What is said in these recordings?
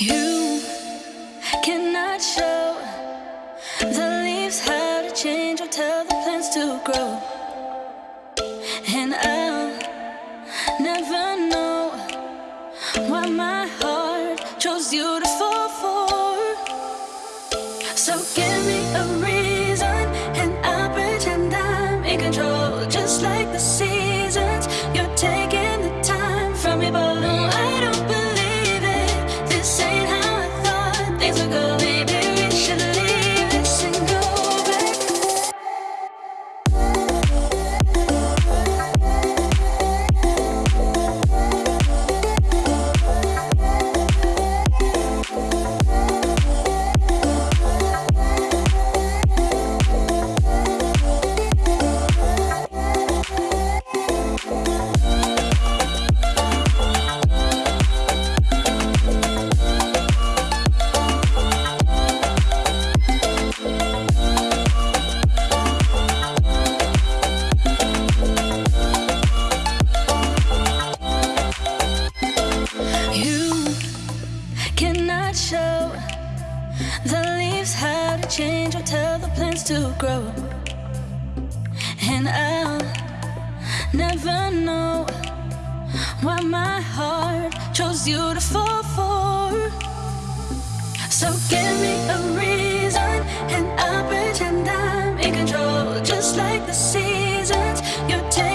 You grow, and I'll never know why my heart chose you to fall for. So give me a reason, and I'll pretend I'm in control, just like the seasons. You're.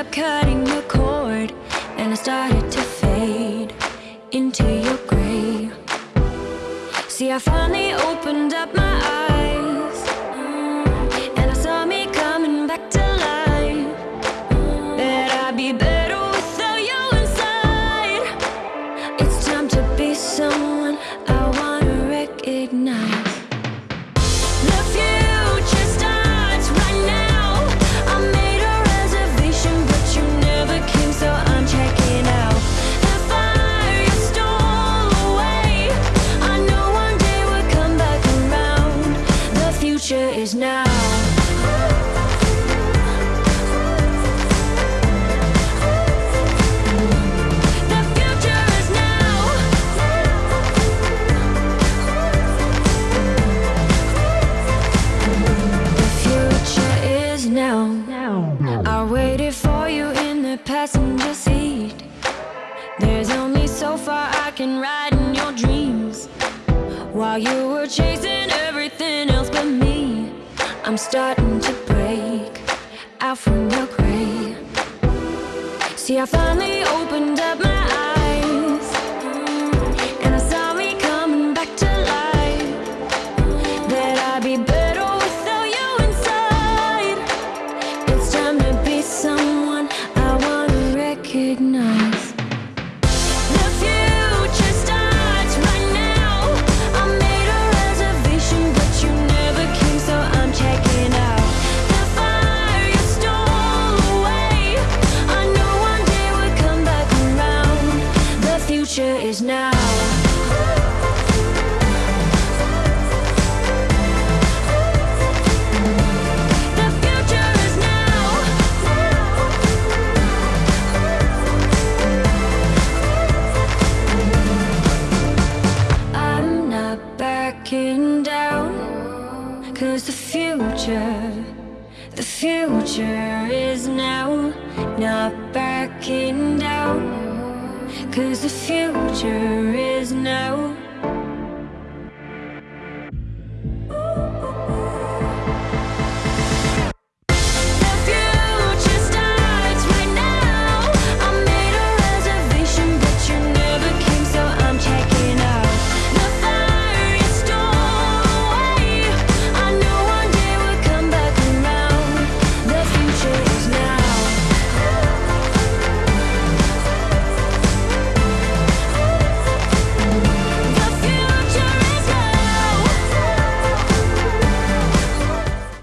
up cutting the cord And I started to fade into your grey See, I finally opened up my eyes And I saw me coming back to life. That I'd be better While you were chasing everything else but me I'm starting to break out from your grave. See, I finally opened up my eyes Cause the future is now.